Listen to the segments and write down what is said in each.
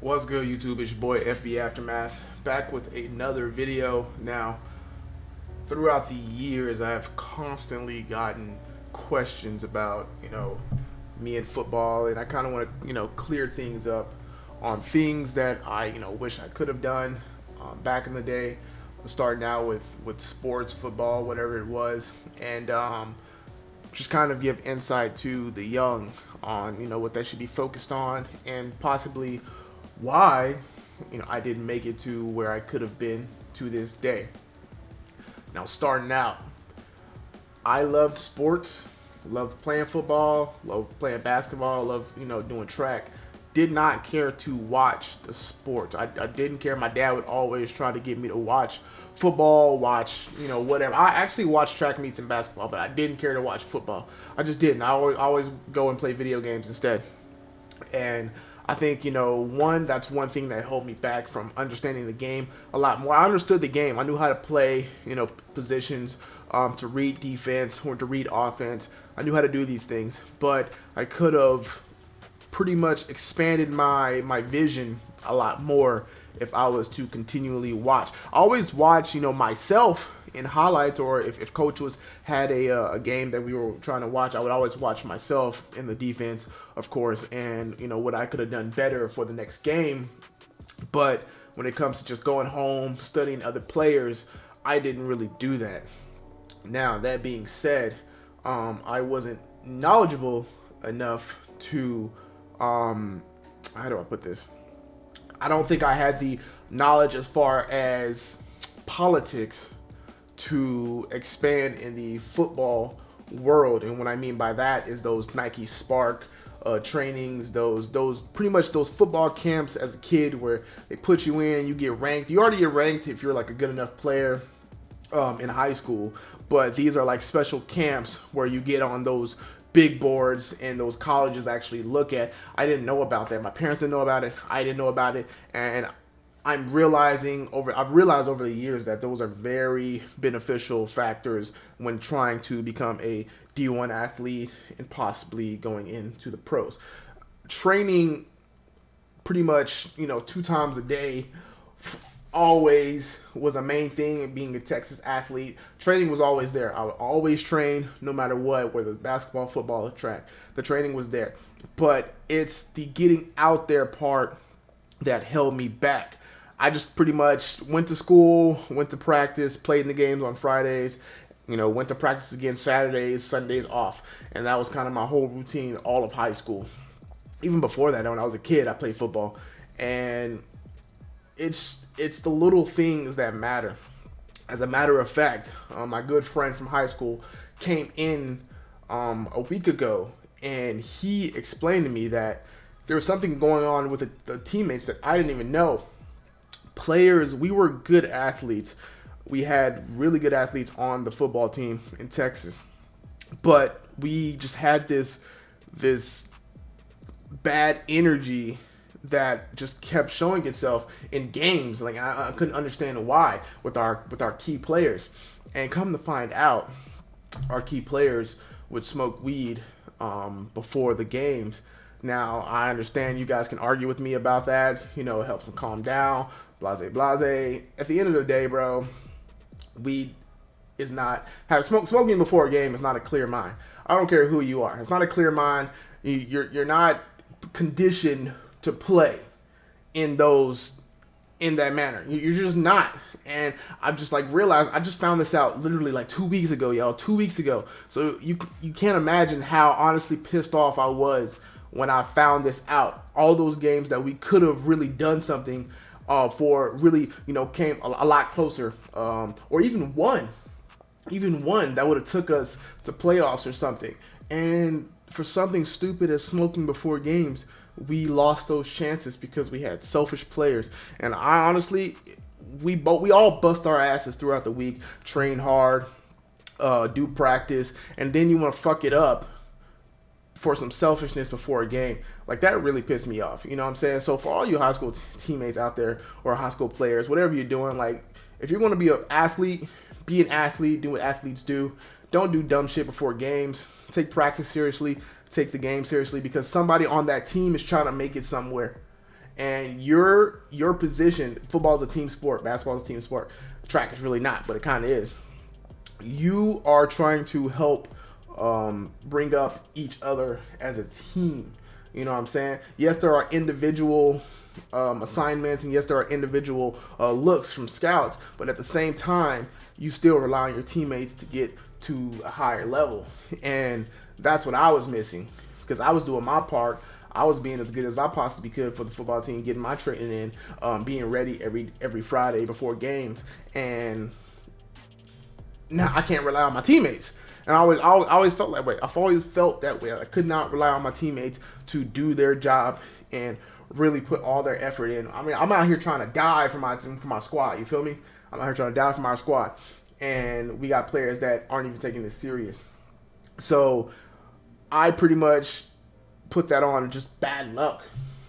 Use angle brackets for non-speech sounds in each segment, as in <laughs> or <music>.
What's good, YouTube? It's your boy FB Aftermath back with another video. Now, throughout the years, I've constantly gotten questions about, you know, me and football, and I kind of want to, you know, clear things up on things that I, you know, wish I could have done um, back in the day. Starting out with with sports, football, whatever it was, and um, just kind of give insight to the young on, you know, what they should be focused on, and possibly why you know I didn't make it to where I could have been to this day. Now starting out, I loved sports, loved playing football, loved playing basketball, loved you know doing track. Did not care to watch the sports. I, I didn't care. My dad would always try to get me to watch football, watch you know whatever. I actually watched track meets and basketball, but I didn't care to watch football. I just didn't. I always always go and play video games instead. And I think, you know, one, that's one thing that held me back from understanding the game a lot more. I understood the game. I knew how to play, you know, positions, um, to read defense or to read offense. I knew how to do these things, but I could have pretty much expanded my my vision a lot more if I was to continually watch. I always watch, you know, myself in highlights or if, if coach was had a, uh, a game that we were trying to watch, I would always watch myself in the defense, of course, and, you know, what I could have done better for the next game. But when it comes to just going home, studying other players, I didn't really do that. Now, that being said, um, I wasn't knowledgeable enough to, um, how do I put this? I don't think I had the knowledge as far as politics to expand in the football world. And what I mean by that is those Nike SPARQ uh, trainings, those those pretty much those football camps as a kid where they put you in, you get ranked. You already get ranked if you're like a good enough player um, in high school, but these are like special camps where you get on those big boards and those colleges actually look at. I didn't know about that. My parents didn't know about it. I didn't know about it. And I'm realizing over I've realized over the years that those are very beneficial factors when trying to become a D1 athlete and possibly going into the pros. Training pretty much, you know, two times a day always was a main thing being a Texas athlete. Training was always there. I would always train no matter what, whether it's basketball, football, or track. The training was there. But it's the getting out there part that held me back. I just pretty much went to school, went to practice, played in the games on Fridays, you know, went to practice again Saturdays, Sundays off. And that was kind of my whole routine all of high school. Even before that, when I was a kid, I played football. And it's it's the little things that matter. As a matter of fact, um, my good friend from high school came in um, a week ago, and he explained to me that there was something going on with the, the teammates that I didn't even know. Players, we were good athletes. We had really good athletes on the football team in Texas, but we just had this this bad energy that just kept showing itself in games. Like I, I, couldn't understand why with our with our key players. And come to find out, our key players would smoke weed um, before the games. Now I understand you guys can argue with me about that. You know, it helps them calm down. Blase, blase. At the end of the day, bro, weed is not have smoke smoking before a game is not a clear mind. I don't care who you are. It's not a clear mind. You're you're not conditioned to play in those in that manner. You're just not. And I've just like realized I just found this out literally like two weeks ago, y'all. Two weeks ago. So you you can't imagine how honestly pissed off I was when I found this out. All those games that we could have really done something uh, for really you know came a, a lot closer, um, or even one, even one that would have took us to playoffs or something. And for something stupid as smoking before games, we lost those chances because we had selfish players. And I honestly, we both we all bust our asses throughout the week, train hard, uh, do practice, and then you want to fuck it up for some selfishness before a game. Like that really pissed me off. You know what I'm saying? So for all you high school teammates out there or high school players, whatever you're doing, like if you're going to be an athlete, be an athlete, do what athletes do. Don't do dumb shit before games. Take practice seriously take the game seriously because somebody on that team is trying to make it somewhere. and your your position, football is a team sport, basketball is a team sport. Track is really not, but it kind of is. You are trying to help um, bring up each other as a team. You know what I'm saying? Yes, there are individual um, assignments, and yes, there are individual uh, looks from scouts, but at the same time, you still rely on your teammates to get to a higher level. And that's what I was missing because I was doing my part. I was being as good as I possibly could for the football team, getting my training in, um, being ready every every Friday before games, and now I can't rely on my teammates. And I always, I always felt that way. I've always felt that way. I could not rely on my teammates to do their job and really put all their effort in. I mean, I'm out here trying to die for my for my squad. You feel me? I'm out here trying to die for my squad, and we got players that aren't even taking this serious. So I pretty much put that on just bad luck.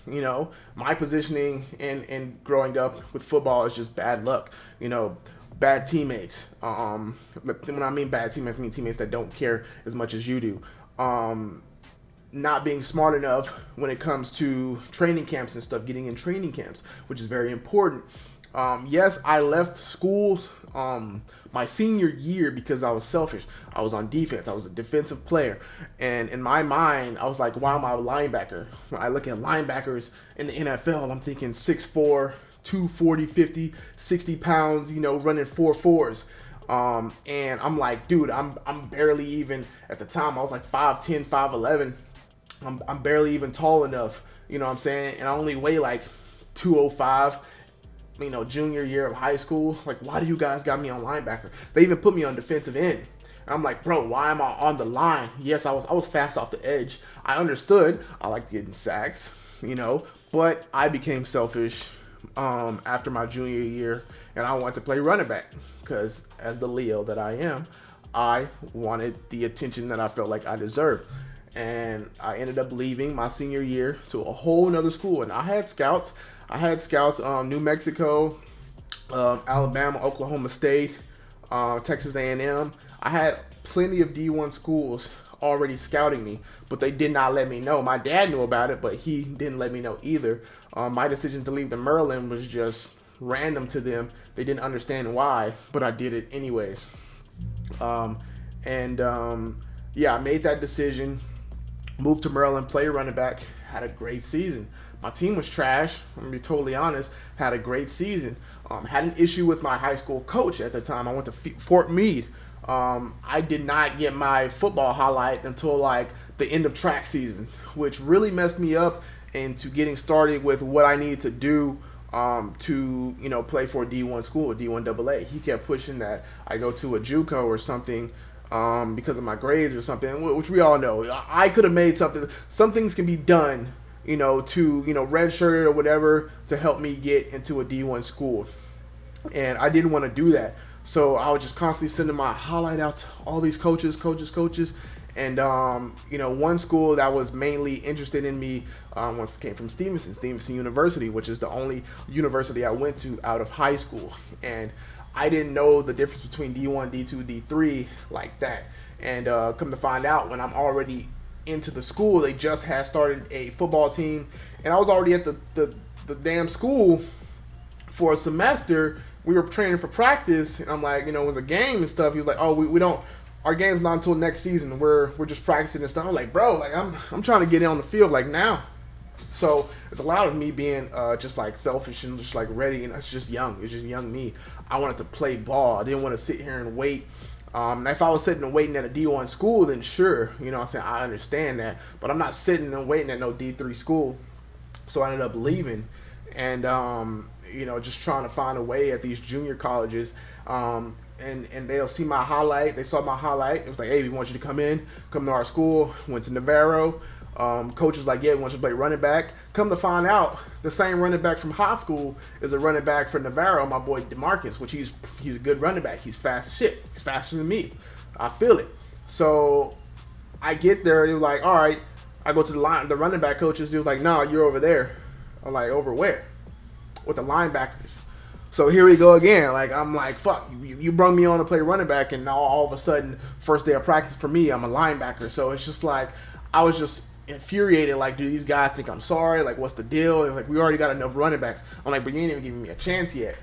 You know, my positioning and and growing up with football is just bad luck. You know, bad teammates. Um, when I mean bad teammates, I mean teammates that don't care as much as you do. Um, not being smart enough when it comes to training camps and stuff, getting in training camps, which is very important. Um, yes, I left school um, my senior year because I was selfish. I was on defense. I was a defensive player. And in my mind, I was like, why am I a linebacker? When I look at linebackers in the NFL, I'm thinking 6'4", 240, 50, 60 pounds, you know, running four fours. Um, and I'm like, dude, I'm, I'm barely even, at the time, I was like 5'10", 5'11". I'm, I'm barely even tall enough, you know what I'm saying? And I only weigh like 205 you know, junior year of high school. Like, why do you guys got me on linebacker? They even put me on defensive end. And I'm like, bro, why am I on the line? Yes, I was I was fast off the edge. I understood. I liked getting sacks, you know, but I became selfish um, after my junior year, and I wanted to play running back because, as the Leo that I am, I wanted the attention that I felt like I deserved. And I ended up leaving my senior year to a whole nother school, and I had scouts. I had scouts um, New Mexico, uh, Alabama, Oklahoma State, uh, Texas A&M. I had plenty of D1 schools already scouting me, but they did not let me know. My dad knew about it, but he didn't let me know either. Um, my decision to leave the Maryland was just random to them. They didn't understand why, but I did it anyways. Um, and um, yeah, I made that decision. Moved to Maryland, play running back, had a great season. My team was trash. I'm gonna be totally honest. Had a great season. Um, had an issue with my high school coach at the time. I went to Fort Meade. Um, I did not get my football highlight until like the end of track season, which really messed me up into getting started with what I needed to do um, to you know play for a D1 school, D1 AA. He kept pushing that I go to a JUCO or something um, because of my grades or something, which we all know. I could have made something. Some things can be done you know, to, you know, redshirt or whatever to help me get into a D1 school. And I didn't want to do that. So I was just constantly sending my highlight out to all these coaches, coaches, coaches. And, um, you know, one school that was mainly interested in me um, came from Stevenson, Stevenson University, which is the only university I went to out of high school. And I didn't know the difference between D1, D2, D3 like that. And uh, come to find out, when I'm already into the school. They just had started a football team, and I was already at the, the, the damn school for a semester. We were training for practice, and I'm like, you know, it was a game and stuff. He was like, oh, we, we don't, our game's not until next season. We're we're just practicing and stuff. I'm like, bro, like I'm I'm trying to get on the field like now. So it's a lot of me being uh, just like selfish and just like ready, and it's just young. It's just young me. I wanted to play ball. I didn't want to sit here and wait um, if I was sitting and waiting at a D1 school, then sure, you know I'm saying, I understand that. But I'm not sitting and waiting at no D3 school. So I ended up leaving and, um, you know, just trying to find a way at these junior colleges. Um, and, and they'll see my highlight. They saw my highlight. It was like, hey, we want you to come in, come to our school. Went to Navarro. Um, coach was like, yeah, we want you to play running back. Come to find out, the same running back from high school is a running back for Navarro, my boy Demarcus, which he's he's a good running back. He's fast as shit. He's faster than me. I feel it. So I get there, he was like, all right. I go to the line, the running back coaches. He was like, no, you're over there. I'm like, over where? With the linebackers. So here we go again. Like I'm like, fuck, you, you brought me on to play running back, and now all of a sudden, first day of practice for me, I'm a linebacker. So it's just like I was just infuriated. Like, do these guys think I'm sorry? Like, what's the deal? Like, we already got enough running backs. I'm like, but you ain't even giving me a chance yet.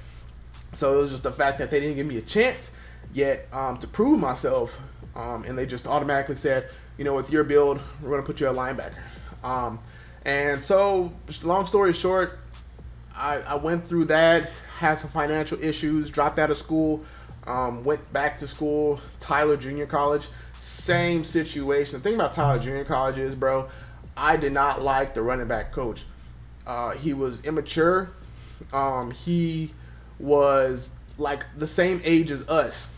So it was just the fact that they didn't give me a chance yet um, to prove myself, um, and they just automatically said, you know, with your build, we're gonna put you a linebacker. Um, and so, long story short, I, I went through that, had some financial issues, dropped out of school, um, went back to school, Tyler Junior College. Same situation. The thing about Tyler Junior College is, bro, I did not like the running back coach. Uh, he was immature. Um, he was like the same age as us.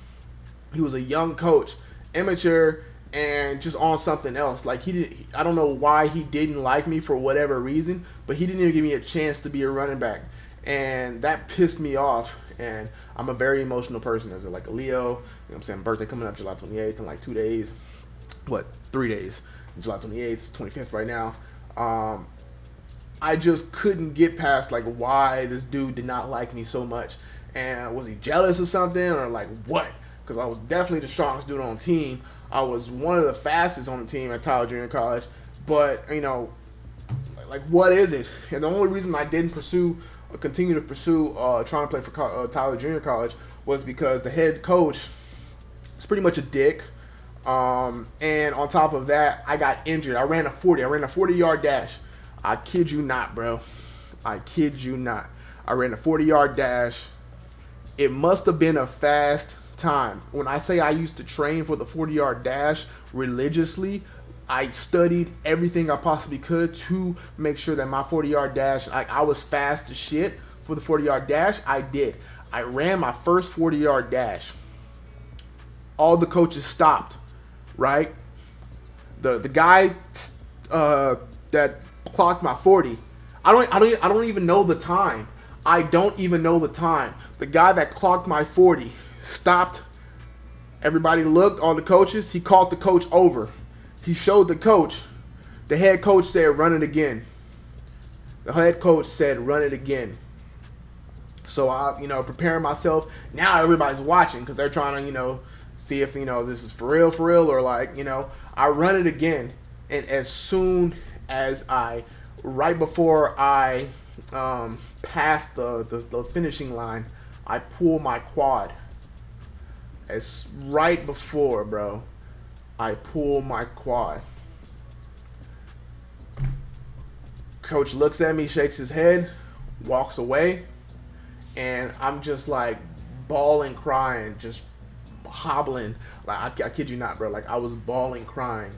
He was a young coach, immature, and just on something else. Like he did, I don't know why he didn't like me for whatever reason, but he didn't even give me a chance to be a running back, and that pissed me off. And I'm a very emotional person as a, like a Leo. You know what I'm saying? Birthday coming up July 28th in like two days. What? Three days. July 28th, 25th right now. Um, I just couldn't get past like why this dude did not like me so much. And was he jealous of something or like what? Because I was definitely the strongest dude on team. I was one of the fastest on the team at Tyler Junior College. But, you know, like what is it? And the only reason I didn't pursue continue to pursue uh, trying to play for uh, Tyler Junior College was because the head coach is pretty much a dick. Um, and on top of that, I got injured. I ran a 40. I ran a 40 yard dash. I kid you not, bro. I kid you not. I ran a 40 yard dash. It must have been a fast time. When I say I used to train for the 40 yard dash religiously, I studied everything I possibly could to make sure that my 40 yard dash, like I was fast as shit for the 40 yard dash. I did. I ran my first 40 yard dash. All the coaches stopped, right? The the guy uh, that clocked my 40. I don't I don't I don't even know the time. I don't even know the time. The guy that clocked my 40 stopped. Everybody looked, all the coaches. He called the coach over. He showed the coach. The head coach said, run it again. The head coach said, run it again. So I, you know, preparing myself. Now everybody's watching because they're trying to, you know, see if, you know, this is for real, for real, or like, you know, I run it again. And as soon as I, right before I um, passed the, the, the finishing line, I pull my quad. As right before, bro, I pull my quad. Coach looks at me, shakes his head, walks away, and I'm just like bawling, crying, just hobbling. Like I, I kid you not, bro. Like I was bawling, crying,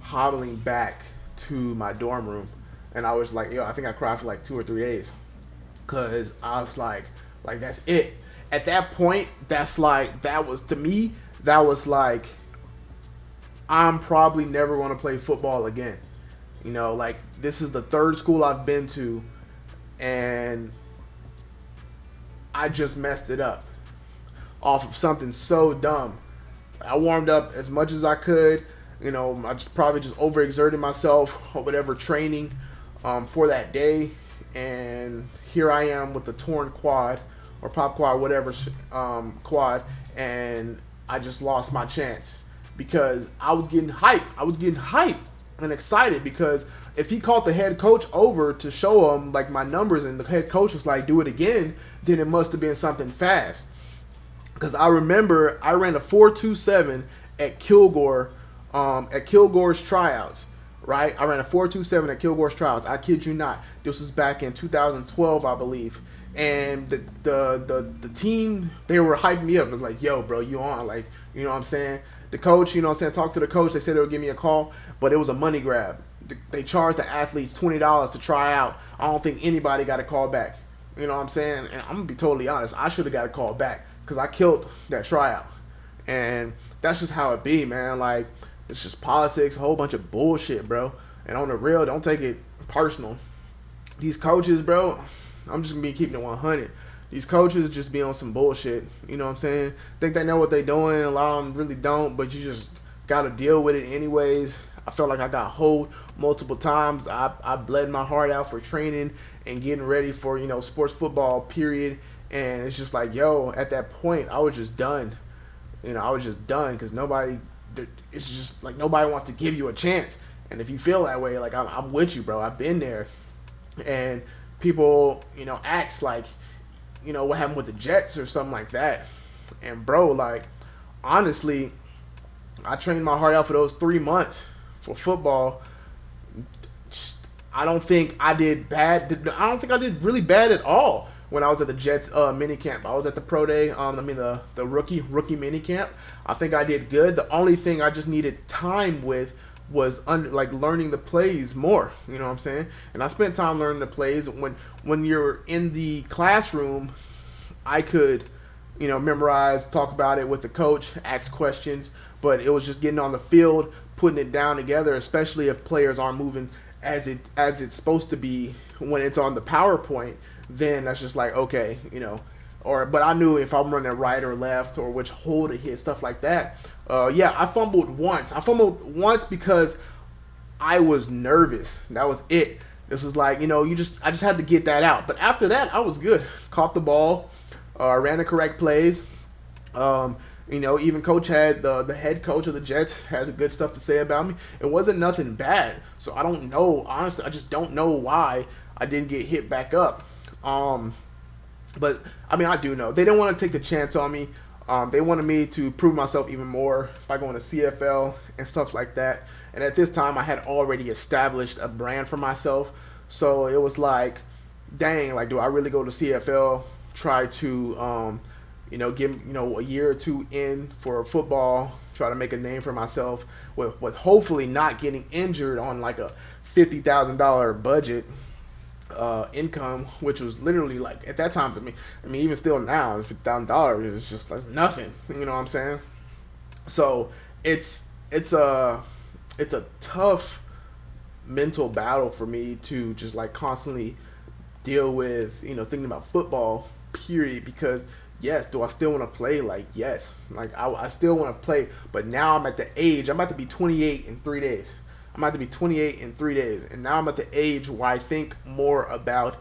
hobbling back to my dorm room, and I was like, yo, I think I cried for like two or three days, cause I was like, like that's it at that point, that's like that was to me that was like I'm probably never going to play football again. You know, like this is the third school I've been to and I just messed it up off of something so dumb. I warmed up as much as I could. You know, I just probably just overexerted myself <laughs> or whatever training um, for that day. And here I am with the torn quad or pop quad, whatever um, quad, and I just lost my chance because I was getting hype. I was getting hype and excited because if he called the head coach over to show him like my numbers and the head coach was like, do it again, then it must have been something fast. Because I remember I ran a 427 at Kilgore, um, at Kilgore's tryouts, right? I ran a 427 at Kilgore's tryouts. I kid you not. This was back in 2012, I believe and the, the the the team they were hyping me up. It was like, "Yo, bro, you on?" Like, you know what I'm saying? The coach, you know what I'm saying? Talk to the coach. They said they would give me a call, but it was a money grab. They charged the athletes twenty dollars to try out. I don't think anybody got a call back. You know what I'm saying? And I'm gonna be totally honest. I should have got a call back because I killed that tryout, and that's just how it be, man. Like it's just politics, a whole bunch of bullshit, bro. And on the real, don't take it personal. These coaches, bro, I'm just gonna be keeping it 100. These coaches just be on some bullshit. You know what I'm saying? Think they know what they're doing. A lot of them really don't, but you just got to deal with it anyways. I felt like I got hold multiple times. I, I bled my heart out for training and getting ready for, you know, sports football, period. And it's just like, yo, at that point, I was just done. You know, I was just done because nobody, it's just like nobody wants to give you a chance. And if you feel that way, like I'm, I'm with you, bro. I've been there, and people, you know, acts like, you know, what happened with the Jets or something like that. And bro, like, honestly, I trained my heart out for those three months for football. I don't think I did bad. I don't think I did really bad at all when I was at the Jets uh, mini camp. I was at the pro day. Um, I mean the the rookie rookie mini camp. I think I did good. The only thing I just needed time with was under, like learning the plays more. You know what I'm saying? And I spent time learning the plays. When when you're in the classroom, I could, you know, memorize, talk about it with the coach, ask questions. But it was just getting on the field, putting it down together, especially if players aren't moving as it as it's supposed to be when it's on the PowerPoint, then that's just like okay, you know. Or but I knew if I'm running right or left or which hole to hit, stuff like that. Uh, yeah, I fumbled once. I fumbled once because I was nervous. That was it. This was like you know you just I just had to get that out. But after that, I was good. Caught the ball, uh, ran the correct plays. Um, you know, even coach had the the head coach of the Jets has good stuff to say about me. It wasn't nothing bad. So I don't know. Honestly, I just don't know why I didn't get hit back up. Um, but I mean, I do know they didn't want to take the chance on me. Um, they wanted me to prove myself even more by going to CFL and stuff like that. And at this time, I had already established a brand for myself. So it was like, dang, like, do I really go to CFL? Try to um, you know, give you know a year or two in for football, try to make a name for myself with with hopefully not getting injured on like a fifty thousand dollar budget uh, income, which was literally like at that time to me. I mean, even still now, fifty thousand dollars is just like nothing. You know what I'm saying? So it's it's a it's a tough mental battle for me to just like constantly deal with you know thinking about football period because yes, do I still want to play? Like, yes. Like, I, I still want to play. But now I'm at the age, I'm about to be 28 in three days. I'm about to be 28 in three days. And now I'm at the age where I think more about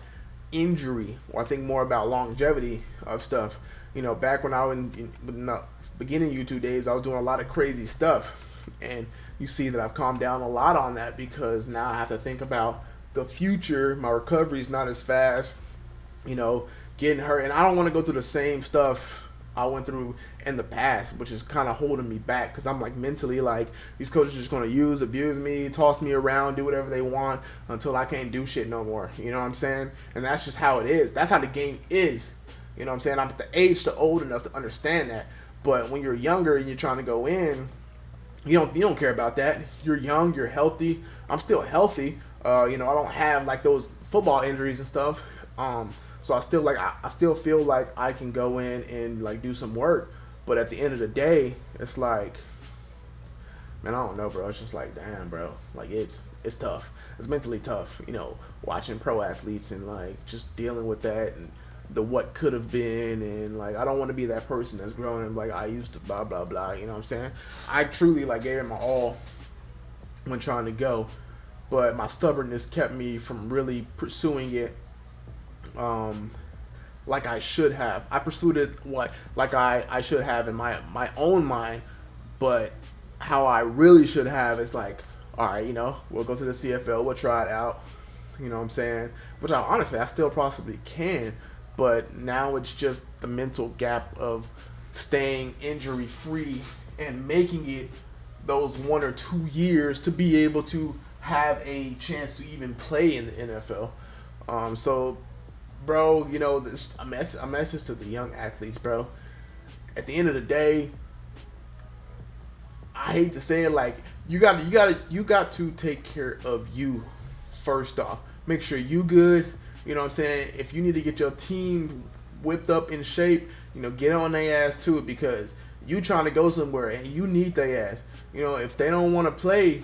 injury, or I think more about longevity of stuff. You know, back when I was in, in the beginning YouTube days, I was doing a lot of crazy stuff. And you see that I've calmed down a lot on that because now I have to think about the future. My recovery is not as fast. You know, getting hurt, and I don't want to go through the same stuff I went through in the past, which is kind of holding me back because I'm like mentally like these coaches are just to use, abuse me, toss me around, do whatever they want until I can't do shit no more. You know what I'm saying? And that's just how it is. That's how the game is. You know what I'm saying? I'm at the age to old enough to understand that. But when you're younger and you're trying to go in, you don't you don't care about that. You're young, you're healthy. I'm still healthy. Uh, you know, I don't have like those football injuries and stuff. Um, so I still like I, I still feel like I can go in and like do some work. But at the end of the day, it's like man, I don't know, bro. It's just like, damn, bro. Like it's it's tough. It's mentally tough, you know, watching pro athletes and like just dealing with that and the what could have been and like I don't want to be that person that's growing and like I used to blah blah blah. You know what I'm saying? I truly like gave it my all when trying to go, but my stubbornness kept me from really pursuing it um, like I should have. I pursued it what like I I should have in my my own mind, but how I really should have is like, all right, you know, we'll go to the CFL, we'll try it out. You know what I'm saying? Which I honestly I still possibly can, but now it's just the mental gap of staying injury free and making it those one or two years to be able to have a chance to even play in the NFL. Um, so bro, you know, this a mess a message to the young athletes, bro. At the end of the day, I hate to say it, like you got you got to you got to take care of you first off. Make sure you good. You know what I'm saying? If you need to get your team whipped up in shape, you know, get on their ass too because you trying to go somewhere and you need their ass. You know, if they don't want to play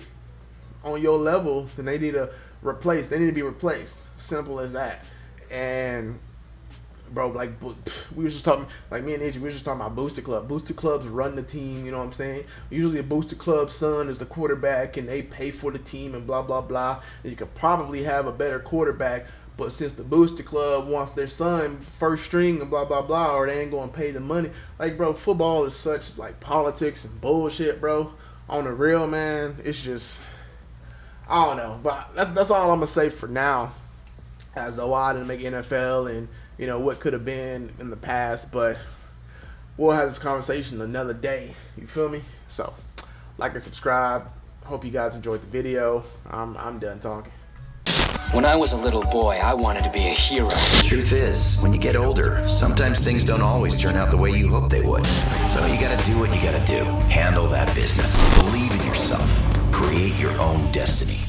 on your level, then they need to replace. They need to be replaced. Simple as that. And bro, like we were just talking, like me and AJ, we were just talking about booster club. Booster clubs run the team. You know what I'm saying? Usually, a booster club son is the quarterback, and they pay for the team and blah blah blah. And you could probably have a better quarterback, but since the booster club wants their son first string and blah blah blah, or they ain't gonna pay the money, like bro, football is such like politics and bullshit, bro. On the real, man, it's just I don't know, but that's that's all I'm gonna say for now. As a lot didn't make NFL and you know what could have been in the past, but we'll have this conversation another day. You feel me? So, like and subscribe. Hope you guys enjoyed the video. I'm I'm done talking. When I was a little boy, I wanted to be a hero. Truth is, when you get older, sometimes things don't always turn out the way you hope they would. So you gotta do what you gotta do. Handle that business. Believe in yourself. Create your own destiny.